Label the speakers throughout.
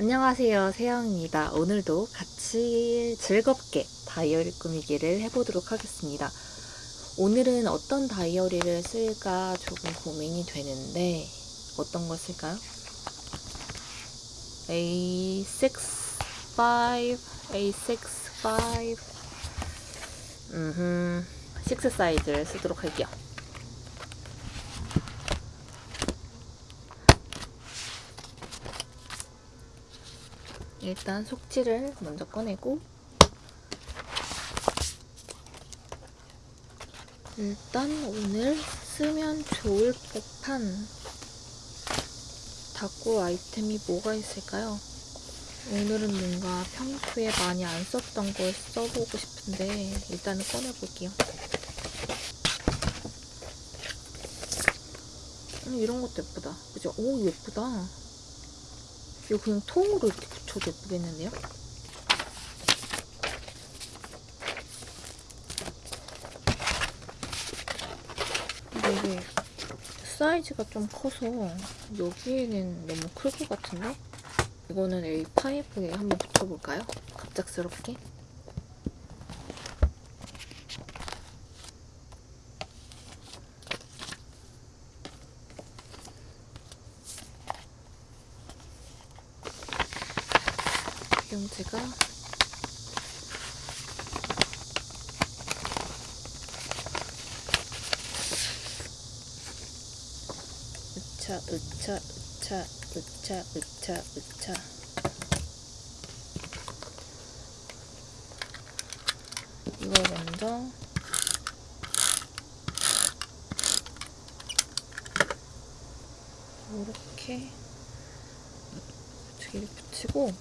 Speaker 1: 안녕하세요 세영입니다. 오늘도 같이 즐겁게 다이어리 꾸미기를 해보도록 하겠습니다. 오늘은 어떤 다이어리를 쓸까 조금 고민이 되는데 어떤 걸 쓸까요? A6, 5, A6, 5 음흠, 6 사이즈를 쓰도록 할게요 일단 속지를 먼저 꺼내고 일단 오늘 쓰면 좋을 법한 다꾸 아이템이 뭐가 있을까요? 오늘은 뭔가 평소에 많이 안 썼던 걸 써보고 싶은데 일단은 꺼내볼게요. 음, 이런 것도 예쁘다. 그죠? 오 예쁘다. 이거 그냥 통으로 이렇게 붙여도 예쁘겠는데요? 이게 사이즈가 좀 커서 여기에는 너무 클 것 같은데? 이거는 A5에 한번 붙여볼까요? 갑작스럽게. 지금 제가 으차 으차 으차 으차 으차 으차. 이걸 먼저 이렇게 이렇게 붙이고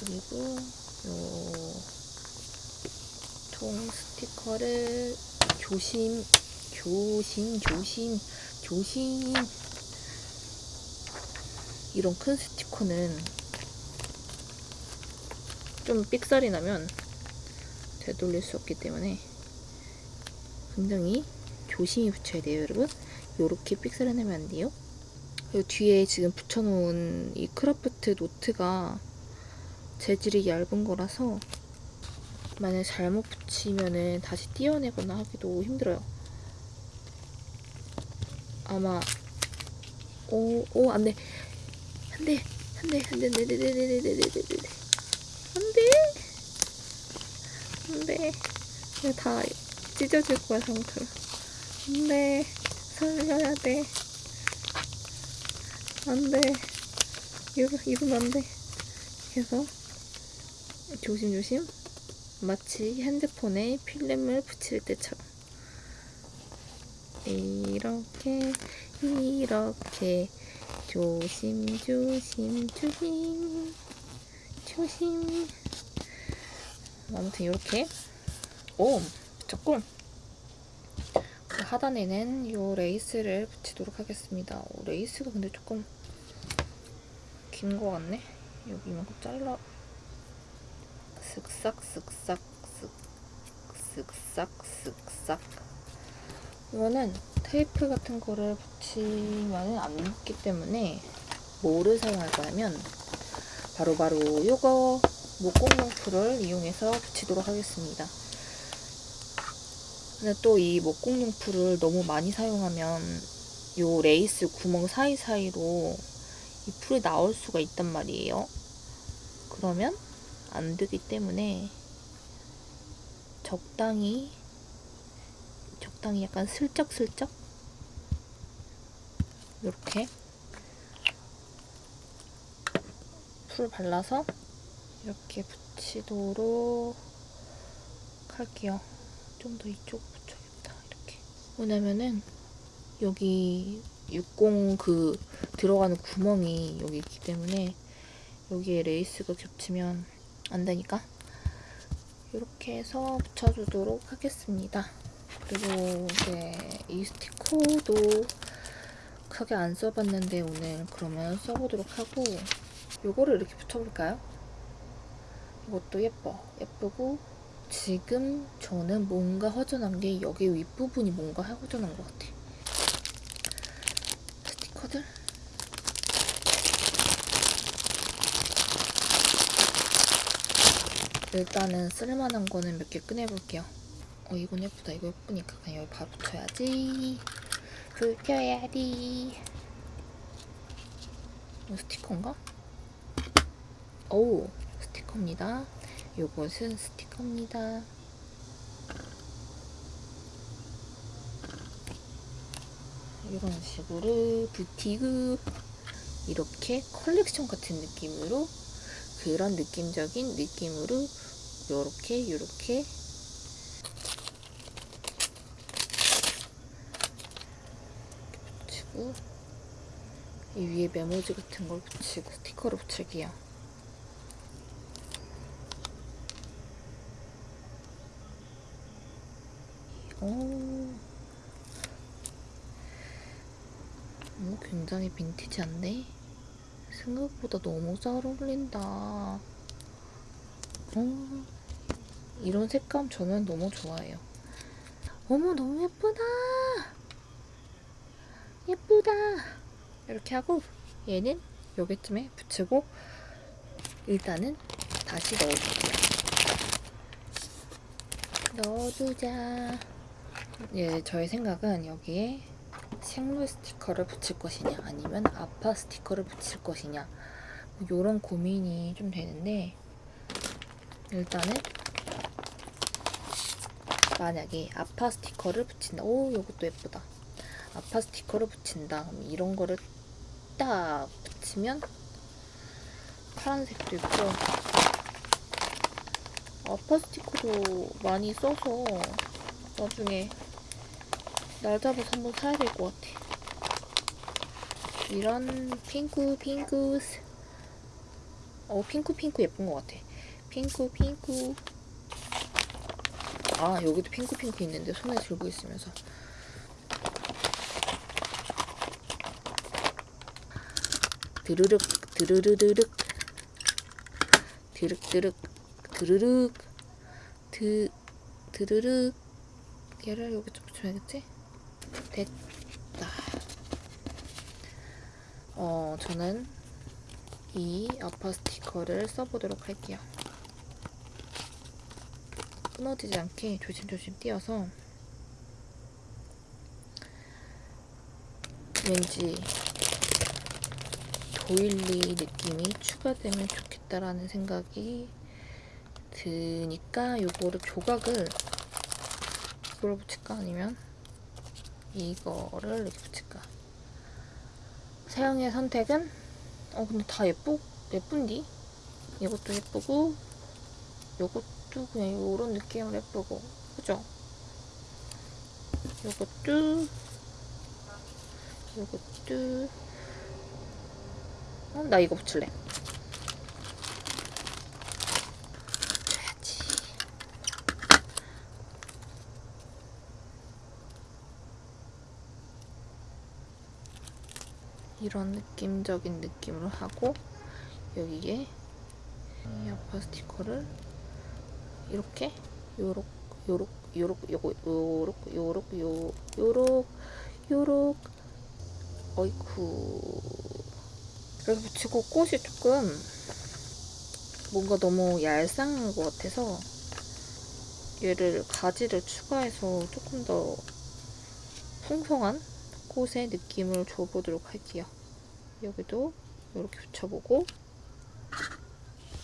Speaker 1: 그리고 요통 스티커를 조심 조심 조심 조심 이런 큰 스티커는 좀 삑살이 나면 되돌릴 수 없기 때문에 굉장히 조심히 붙여야 돼요 여러분 요렇게 삑살이 나면 안 돼요 그리고 뒤에 지금 붙여놓은 이 크라프트 노트가 재질이 얇은 거라서 만약 잘못 붙이면은 다시 띄어내거나 하기도 힘들어요. 아마 오, 오, 안 돼. 안 돼. 안 돼. 안 돼. 안 돼. 안 돼. 안 돼. 안 돼. 안 돼. 안 돼. 다 찢어질 거야, 상태로. 안 돼. 살려야 돼. 안 돼. 이거, 이러면 안 돼. 그래서 조심조심 마치 핸드폰에 필름을 붙일 때처럼 이렇게 이렇게. 조심 조심 조심. 조심. 아무튼 이렇게. 오 조금. 그 하단에는 이 레이스를 붙이도록 하겠습니다. 오, 레이스가 근데 조금 긴거 같네. 여기 이만큼 잘라. 쓱싹 쓱싹 쓱싹 쓱싹 이거는 테이프 같은 거를 붙이면 안 붙기 때문에 뭐를 사용할 거냐면 바로바로 바로 요거 목공용풀을 이용해서 붙이도록 하겠습니다. 근데 또 이 목공용풀을 너무 많이 사용하면 요 레이스 구멍 사이사이로 이 풀이 나올 수가 있단 말이에요. 그러면 안 되기 때문에 적당히 적당히 약간 슬쩍슬쩍 이렇게 풀 발라서 이렇게 붙이도록 할게요. 좀 더 이쪽 붙여야겠다. 이렇게. 왜냐면은 여기 60 그 들어가는 구멍이 여기 있기 때문에 여기에 레이스가 겹치면 안 되니까 이렇게 해서 붙여주도록 하겠습니다. 그리고 이제 이 스티커도 크게 안 써봤는데 오늘 그러면 써보도록 하고 요거를 이렇게 붙여볼까요? 이것도 예뻐. 예쁘고 지금 저는 뭔가 허전한 게 여기 윗부분이 뭔가 허전한 것 같아. 스티커 스티커들 일단은 쓸만한 거는 몇 개 꺼내볼게요 어 이건 예쁘다. 이거 예쁘니까 그냥 여기 바로 붙여야지. 붙여야 지. 이거 스티커인가? 오 스티커입니다. 요것은 스티커입니다. 이런 식으로 부티그. 이렇게 컬렉션 같은 느낌으로 그런 느낌적인 느낌으로 요렇게 요렇게 붙이고 이 위에 메모지 같은 걸 붙이고 스티커를 붙일게요. 오, 오 굉장히 빈티지한데? 생각보다 너무 잘 어울린다. 어, 이런 색감 저는 너무 좋아해요. 어머, 너무 예쁘다! 예쁘다! 이렇게 하고, 얘는 여기쯤에 붙이고, 일단은 다시 넣어줄게요. 넣어두자. 예, 저의 생각은 여기에 식물 스티커를 붙일 것이냐 아니면 아파 스티커를 붙일 것이냐 뭐 이런 고민이 좀 되는데 일단은 만약에 아파 스티커를 붙인다 오 이것도 예쁘다 아파 스티커를 붙인다 그럼 이런 거를 딱 붙이면 파란색도 있고 아파 스티커도 많이 써서 나중에 날 잡아서 한번 사야 될 것 같아. 이런 핑크 핑크스 어 핑크 핑크 예쁜 것 같아. 핑크 핑크 아 여기도 핑크 핑크 있는데 손에 들고 있으면서 드르륵 드르르르륵 드륵드륵 드르륵 드 드르륵 얘를 여기 좀 붙여야겠지? 됐다. 어, 저는 이 아파 스티커를 써보도록 할게요. 끊어지지 않게 조심조심 띄어서 왠지 도일리 느낌이 추가되면 좋겠다라는 생각이 드니까 이거를 조각을 이걸 붙일까? 아니면 이거를 이렇게 붙일까? 세영의 선택은? 어 근데 다 예쁘 예쁜디? 이것도 예쁘고 이것도 그냥 이런 느낌으로 예쁘고 그죠? 이것도 이것도 어, 나 이거 붙일래. 이런 느낌적인 느낌으로 하고 여기에 이 아파 스티커를 이렇게 요렇 요렇 요렇 요거 요렇 요렇 요 요렇 요렇. 어이쿠 이렇게 붙이고 꽃이 조금 뭔가 너무 얄쌍한 것 같아서 얘를 가지를 추가해서 조금 더 풍성한 꽃의 느낌을 줘보도록 할게요. 여기도 이렇게 붙여보고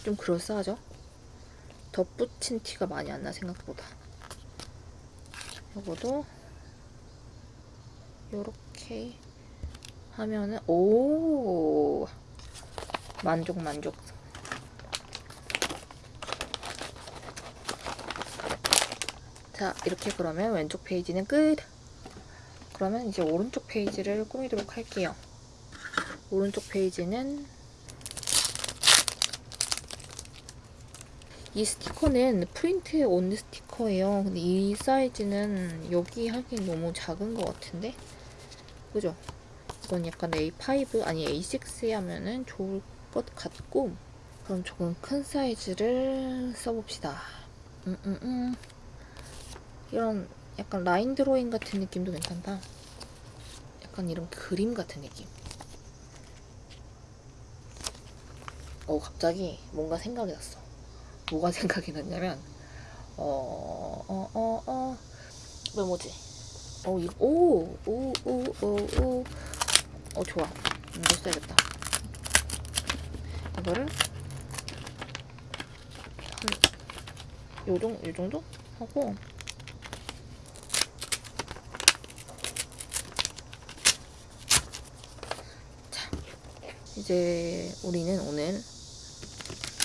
Speaker 1: 좀 그럴싸하죠? 덧붙인 티가 많이 안 나 생각보다. 이거도 이렇게 하면은 오 만족 만족. 자 이렇게 그러면 왼쪽 페이지는 끝. 그러면 이제 오른쪽 페이지를 꾸미도록 할게요. 오른쪽 페이지는 이 스티커는 프린트 온 스티커예요. 근데 이 사이즈는 여기 하긴 너무 작은 것 같은데? 그죠? 이건 약간 A5 아니 A6 하면은 좋을 것 같고 그럼 조금 큰 사이즈를 써봅시다. 음, 음, 음. 이런 약간 라인 드로잉 같은 느낌도 괜찮다. 약간 이런 그림 같은 느낌. 어 갑자기 뭔가 생각이 났어. 뭐가 생각이 났냐면 어 어 어어왜 뭐지? 어이오오오오오오. 어 좋아. 이거 써야겠다. 이거를 한 요정 요 정도 하고 자 이제 우리는 오늘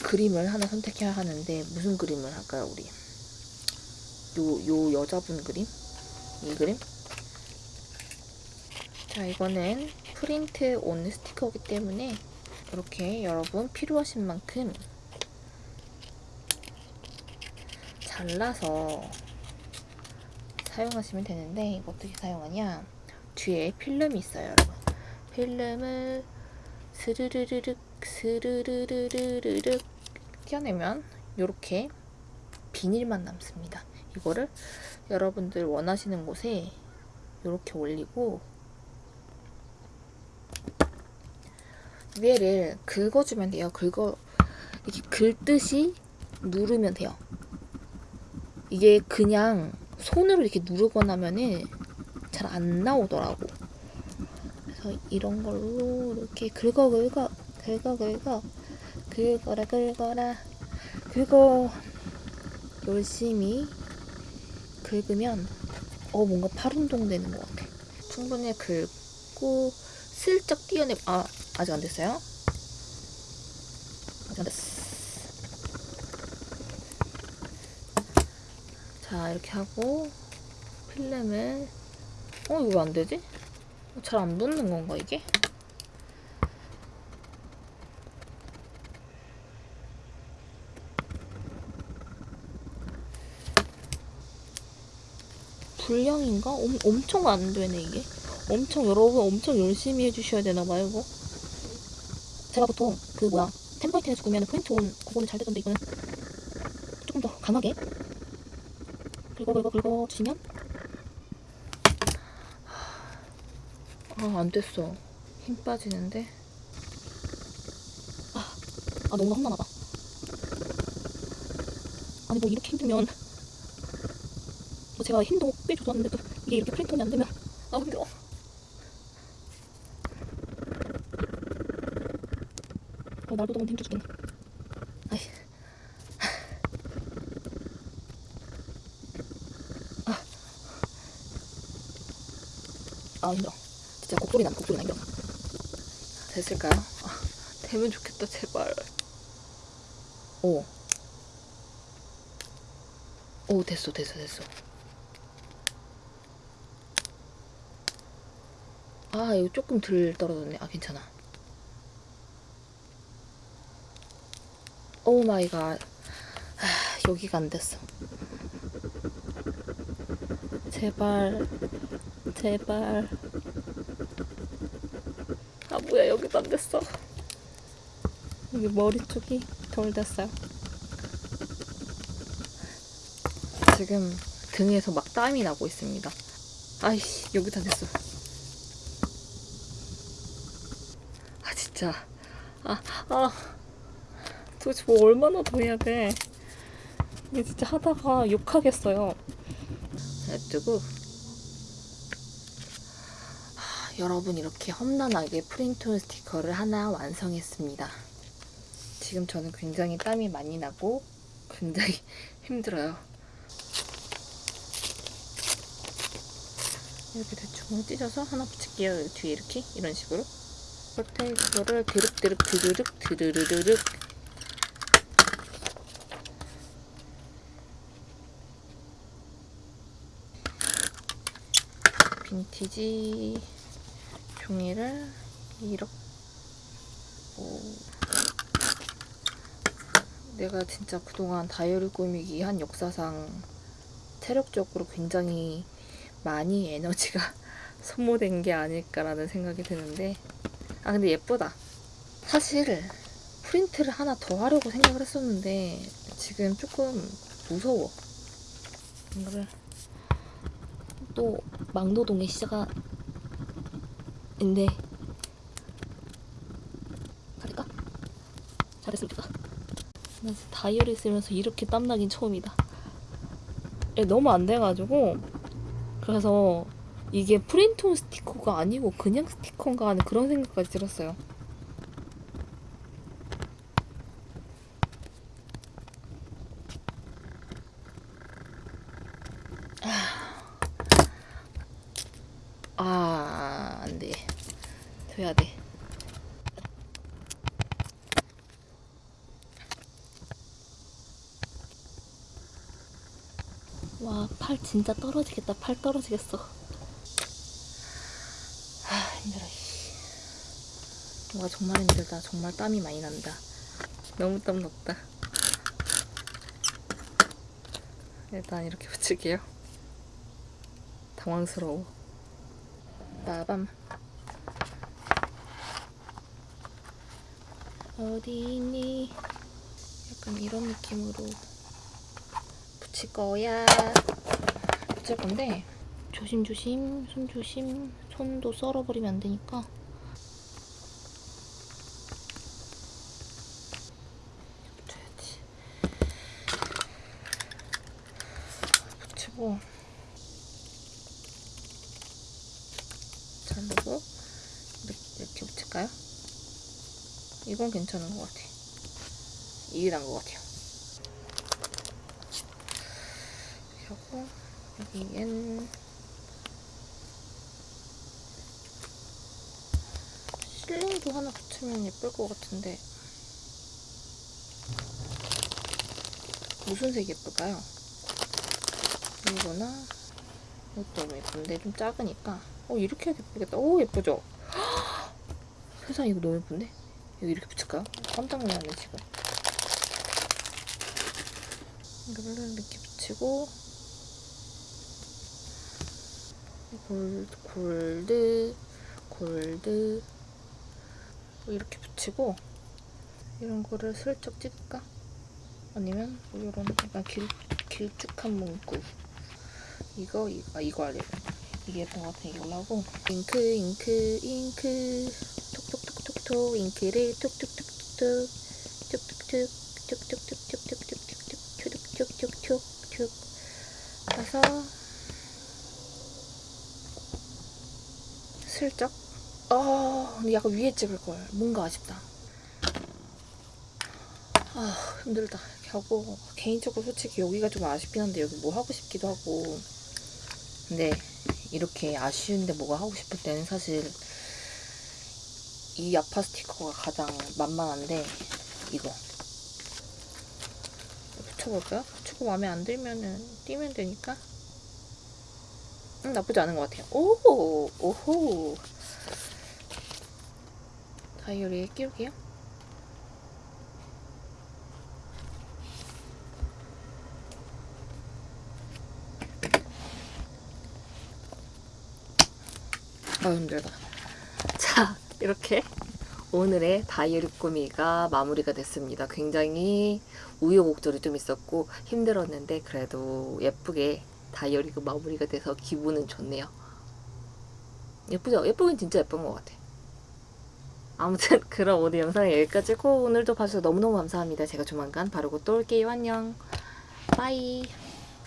Speaker 1: 그림을 하나 선택해야 하는데 무슨 그림을 할까요 우리 요, 요 여자분 그림 이 그림 자 이거는 프린트 온 스티커이기 때문에 이렇게 여러분 필요하신 만큼 잘라서 사용하시면 되는데 이거 어떻게 사용하냐? 뒤에 필름이 있어요 여러분. 필름을 스르르르륵 스르르르르륵 떼어내면 이렇게 비닐만 남습니다. 이거를 여러분들 원하시는 곳에 이렇게 올리고 위에를 긁어주면 돼요 긁어 이렇게 긁듯이 누르면 돼요 이게 그냥 손으로 이렇게 누르거나 하면은 잘 안 나오더라고. 그래서 이런 걸로 이렇게 긁어 긁어 긁어 긁어 긁어라 긁어라 긁어 열심히 긁으면 어 뭔가 팔 운동 되는 것 같아. 충분히 긁고 슬쩍 띄어내 아 아직 안 됐어요? 아직 안 됐어. 자 이렇게 하고 필름을 어 이거 왜 안 되지? 잘 안 붙는 건가 이게? 불량인가? 엄, 엄청 안 되네 이게 엄청 여러분 엄청 열심히 해주셔야 되나 봐요 이거 제가 보통 그 뭐야 템플릿에서 구매하는 프린트 온 그거는 잘 되던데 이거는. 조금 더 강하게. 긁어 긁어 긁어 주시면. 아안 됐어. 힘 빠지는데? 아, 아 너무 험난하다. 아니 뭐 이렇게 힘들면. 뭐 제가 힘도 꽤 줘줬는데도 이게 이렇게 프린트가 안 되면. 아 힘들어 어, 날도 너무 힘들어 죽겠네 아이 아 힘들어. 진짜 곡소리 난다 곡소리 나 힘들어 됐을까요? 아, 되면 좋겠다 제발. 오. 오 됐어 됐어 됐어. 아 이거 조금 덜 떨어졌네. 아 괜찮아 oh my god. 아, 여기가 안 됐어. 제발 제발. 아 뭐야 여기도 안 됐어. 여기 머리 쪽이 덜 됐어요. 지금 등에서 막 땀이 나고 있습니다. 아이씨 여기 다 됐어. 아 진짜. 아 아. 도대체 뭐 얼마나 더 해야 돼 이게 진짜 하다가 욕하겠어요 냅두고 여러분 이렇게 험난하게 프린트 스티커를 하나 완성했습니다. 지금 저는 굉장히 땀이 많이 나고 굉장히 힘들어요. 이렇게 대충 찢어서 하나 붙일게요. 뒤에 이렇게 이런 식으로. 끝에 그거를 드륵드륵 드르륵 드르르륵 빈티지 종이를 이렇게 내가 진짜 그동안 다이어리 꾸미기 한 역사상 체력적으로 굉장히 많이 에너지가 소모된 게 아닐까라는 생각이 드는데 아 근데 예쁘다. 사실 프린트를 하나 더 하려고 생각을 했었는데 지금 조금 무서워. 이거를 또 막노동의 시작가 인데 가릴까? 진짜 다이어리 쓰면서 이렇게 땀나긴 처음이다. 예, 너무 안 돼가지고 그래서 이게 프린트온 스티커가 아니고 그냥 스티커인가 하는 그런 생각까지 들었어요. 아, 안 돼. 돼야 돼. 와, 팔 진짜 떨어지겠다. 팔 떨어지겠어. 아, 힘들어. 씨. 와, 정말 힘들다. 정말 땀이 많이 난다. 너무 땀 났다. 일단 이렇게 붙일게요. 당황스러워. 빠밤. 어디 있니? 약간 이런 느낌으로 붙일 거야. 붙일 건데 조심조심, 손 조심, 손도 썰어버리면 안 되니까. 붙여야지. 붙이고 자르고 이렇게, 이렇게 붙일까요? 이건 괜찮은 것 같아. 이게 나은 것 같아요. 하고 여기엔 실링도 하나 붙이면 예쁠 것 같은데 무슨 색이 예쁠까요? 이거나 이것도 너무 예쁜데 좀 작으니까 어 이렇게 해도 예쁘겠다. 오 예쁘죠? 세상 이거 너무 예쁜데? 여기 이렇게 붙일까요? 깜짝 놀랐네 지금. 이거를 이렇게 붙이고 골드, 골드, 골드 이렇게 붙이고 이런 거를 슬쩍 찍을까? 아니면 뭐 이런 약간 길, 길쭉한 문구 이거, 이거, 아, 이거 알려 이게 예쁜 것 같아 이걸로 하고 잉크, 잉크, 잉크 톡톡톡톡톡 잉크를 톡톡톡톡 툭툭툭 툭 툭툭툭툭툭툭툭툭툭툭툭툭. 해서 슬쩍. 아 근데 약간 위에 찍을걸 뭔가 아쉽다. 아 힘들다. 하고 개인적으로 솔직히 여기가 좀 아쉽긴 한데 여기 뭐 하고 싶기도 하고. 근데 이렇게 아쉬운데 뭐가 하고 싶을 때는 사실 이 야파 스티커가 가장 만만한데 이거. 붙여볼까요? 붙이고 마음에 안 들면은 띄면 되니까. 음, 나쁘지 않은 것 같아요. 오 오호! 다이어리에 끼울게요. 아 힘들다. 자 이렇게 오늘의 다이어리 꾸미가 마무리가 됐습니다. 굉장히 우여곡절이 좀 있었고 힘들었는데 그래도 예쁘게 다이어리가 마무리가 돼서 기분은 좋네요. 예쁘죠? 예쁘긴 진짜 예쁜 것 같아. 아무튼 그럼 오늘 영상은 여기까지고 오늘도 봐주셔서 너무너무 감사합니다. 제가 조만간 바르고 또 올게요. 안녕. 빠이.